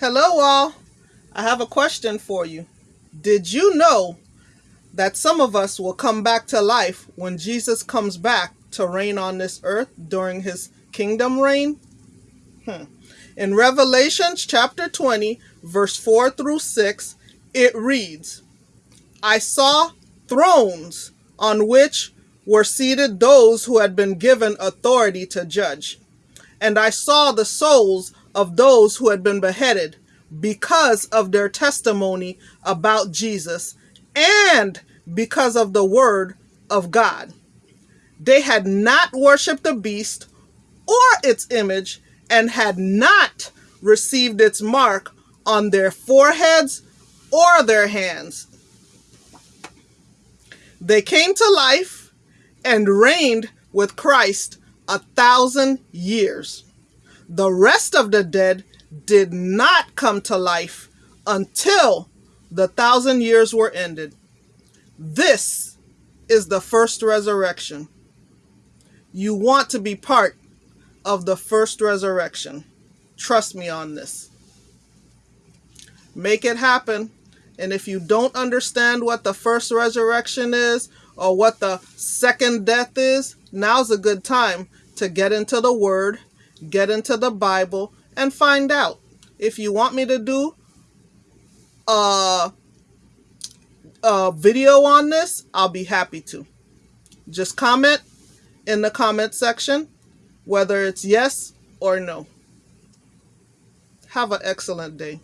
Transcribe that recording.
Hello, all. I have a question for you. Did you know that some of us will come back to life when Jesus comes back to reign on this earth during his kingdom reign? Hmm. In Revelations chapter 20, verse 4 through 6, it reads I saw thrones on which were seated those who had been given authority to judge. And I saw the souls of those who had been beheaded because of their testimony about Jesus and because of the word of God. They had not worshiped the beast or its image and had not received its mark on their foreheads or their hands. They came to life and reigned with Christ a thousand years. The rest of the dead did not come to life until the thousand years were ended. This is the first resurrection. You want to be part of the first resurrection. Trust me on this. Make it happen. And if you don't understand what the first resurrection is or what the second death is, now's a good time to get into the Word, get into the Bible, and find out. If you want me to do a, a video on this, I'll be happy to. Just comment in the comment section whether it's yes or no. Have an excellent day.